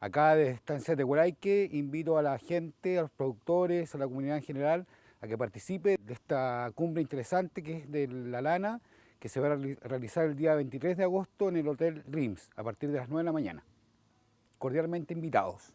Acá de Estancia de Huaraique invito a la gente, a los productores, a la comunidad en general a que participe de esta cumbre interesante que es de la lana que se va a realizar el día 23 de agosto en el Hotel RIMS a partir de las 9 de la mañana. Cordialmente invitados.